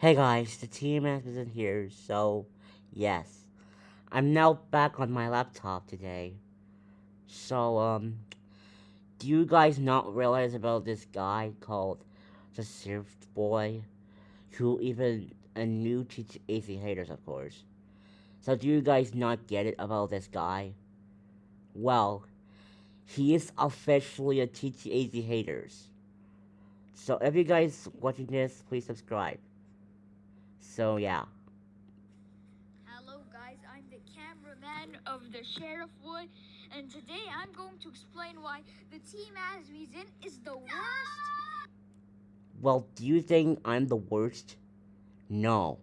Hey guys, the team isn't here, so yes. I'm now back on my laptop today. So, um, do you guys not realize about this guy called the Surf Boy? Who even a new AC haters, of course. So do you guys not get it about this guy? Well, he is officially a TTAZ haters. So if you guys watching this, please subscribe. So yeah. Hello guys, I'm the cameraman of the Sheriff Wood, and today I'm going to explain why the team as in is the worst. Well, do you think I'm the worst? No,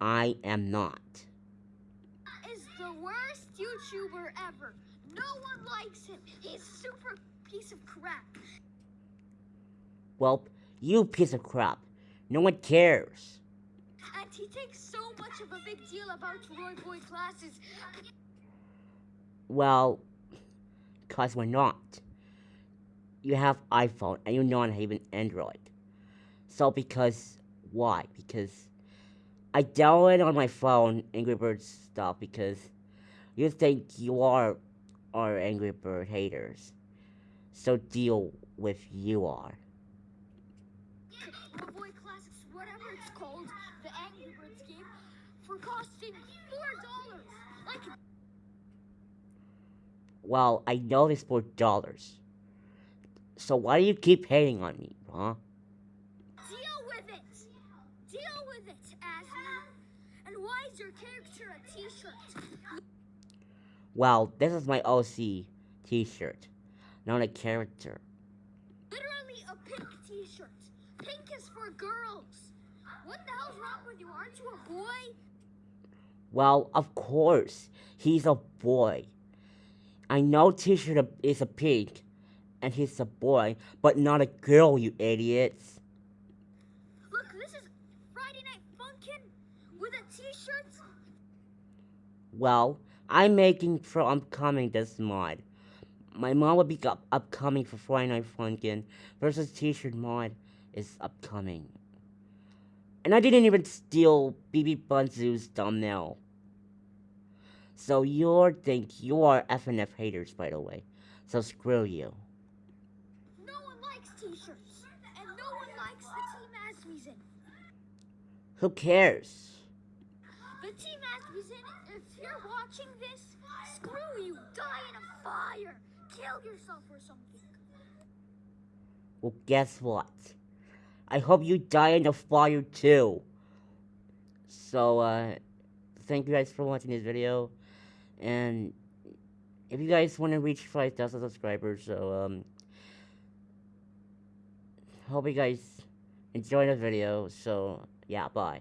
I am not. Is the worst YouTuber ever. No one likes him. He's super piece of crap. Well, you piece of crap. No one cares. He takes so much of a big deal about Roy Boy classes. Well, cause we're not. You have iPhone and you're not even Android. So because why? Because I downloaded on my phone Angry Birds stuff because you think you are are Angry Bird haters. So deal with you are. Boy Classics, whatever it's called, the Angry Birds game, for costing four dollars. Like. Well, I know it's four dollars. So why do you keep hating on me, huh? Deal with it. Deal with it, Asma. And why is your character a T-shirt? Well, this is my OC t-shirt, not a character. Literally a pink t-shirt. Pink is for girls. What the hell's wrong with you? Aren't you a boy? Well, of course, he's a boy. I know t-shirt is a pink, and he's a boy, but not a girl, you idiots. Look, this is Friday Night Funkin' with a t-shirt. Well, I'm making for upcoming this mod. My mod will be up upcoming for Friday Night Funkin' versus T-shirt mod is upcoming. And I didn't even steal BB Bunzu's thumbnail. So you think you are FNF haters, by the way. So screw you. No one likes t-shirts, and no one likes the Team Asmussen. Who cares? The Team Asmussen, if you're watching this, screw you, die in a fire, kill yourself or something. Well, guess what? I hope you die in the fire too. So, uh, thank you guys for watching this video. And if you guys want to reach 5,000 subscribers, so, um, hope you guys enjoy the video. So, yeah, bye.